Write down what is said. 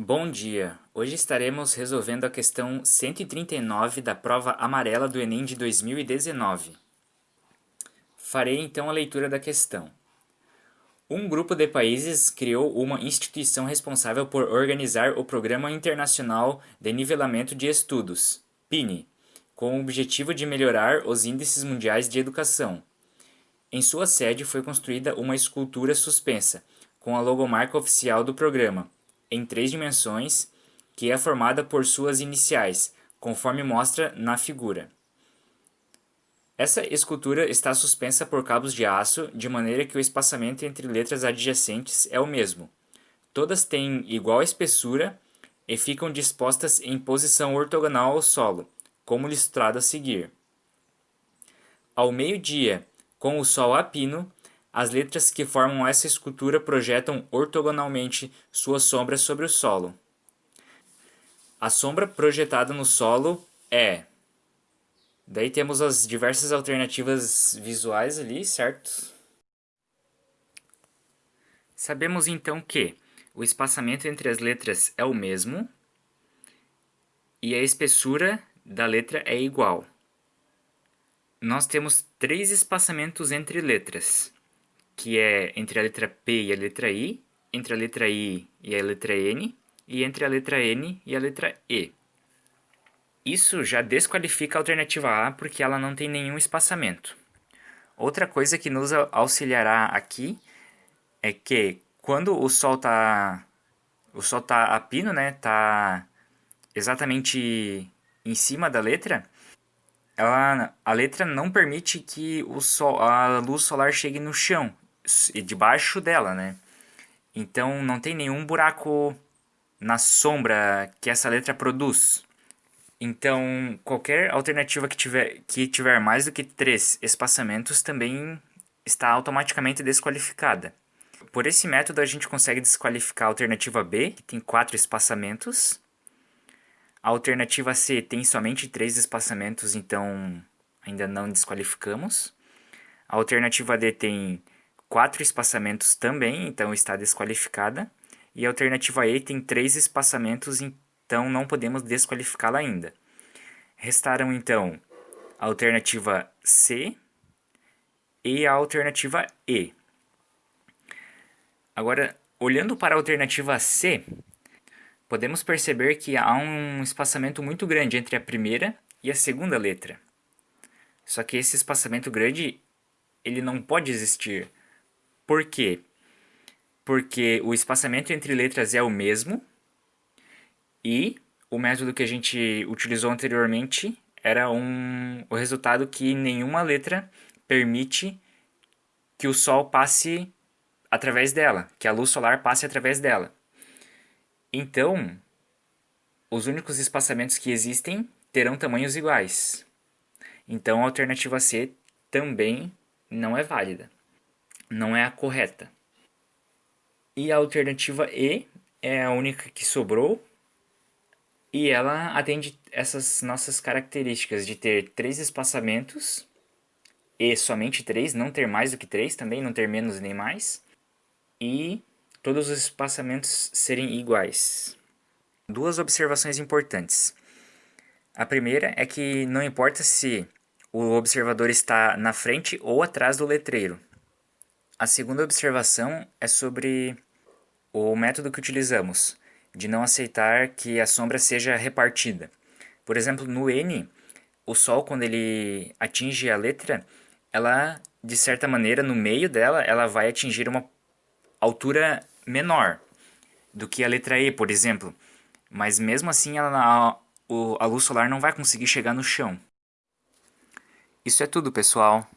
Bom dia! Hoje estaremos resolvendo a questão 139 da prova amarela do Enem de 2019. Farei então a leitura da questão. Um grupo de países criou uma instituição responsável por organizar o Programa Internacional de Nivelamento de Estudos, PINI, com o objetivo de melhorar os índices mundiais de educação. Em sua sede foi construída uma escultura suspensa, com a logomarca oficial do programa, em três dimensões, que é formada por suas iniciais, conforme mostra na figura. Essa escultura está suspensa por cabos de aço, de maneira que o espaçamento entre letras adjacentes é o mesmo. Todas têm igual espessura e ficam dispostas em posição ortogonal ao solo, como ilustrado a seguir. Ao meio-dia, com o sol a pino, as letras que formam essa escultura projetam ortogonalmente suas sombras sobre o solo. A sombra projetada no solo é... Daí temos as diversas alternativas visuais ali, certo? Sabemos então que o espaçamento entre as letras é o mesmo e a espessura da letra é igual. Nós temos três espaçamentos entre letras que é entre a letra P e a letra I, entre a letra I e a letra N, e entre a letra N e a letra E. Isso já desqualifica a alternativa A porque ela não tem nenhum espaçamento. Outra coisa que nos auxiliará aqui é que quando o Sol está o Sol tá a pino, né, tá exatamente em cima da letra, ela, a letra não permite que o sol, a luz solar chegue no chão debaixo dela, né? Então não tem nenhum buraco na sombra que essa letra produz. Então, qualquer alternativa que tiver, que tiver mais do que três espaçamentos também está automaticamente desqualificada. Por esse método, a gente consegue desqualificar a alternativa B, que tem quatro espaçamentos. A alternativa C tem somente três espaçamentos, então ainda não desqualificamos. A alternativa D tem quatro espaçamentos também, então está desqualificada. E a alternativa E tem três espaçamentos, então não podemos desqualificá-la ainda. Restaram então a alternativa C e a alternativa E. Agora, olhando para a alternativa C, podemos perceber que há um espaçamento muito grande entre a primeira e a segunda letra. Só que esse espaçamento grande ele não pode existir, por quê? Porque o espaçamento entre letras é o mesmo e o método que a gente utilizou anteriormente era um, o resultado que nenhuma letra permite que o Sol passe através dela, que a luz solar passe através dela. Então, os únicos espaçamentos que existem terão tamanhos iguais. Então, a alternativa C também não é válida não é a correta. E a alternativa E é a única que sobrou e ela atende essas nossas características de ter três espaçamentos e somente três, não ter mais do que três também, não ter menos nem mais, e todos os espaçamentos serem iguais. Duas observações importantes. A primeira é que não importa se o observador está na frente ou atrás do letreiro. A segunda observação é sobre o método que utilizamos, de não aceitar que a sombra seja repartida. Por exemplo, no N, o Sol, quando ele atinge a letra, ela, de certa maneira, no meio dela, ela vai atingir uma altura menor do que a letra E, por exemplo. Mas mesmo assim, ela, a, a luz solar não vai conseguir chegar no chão. Isso é tudo, pessoal.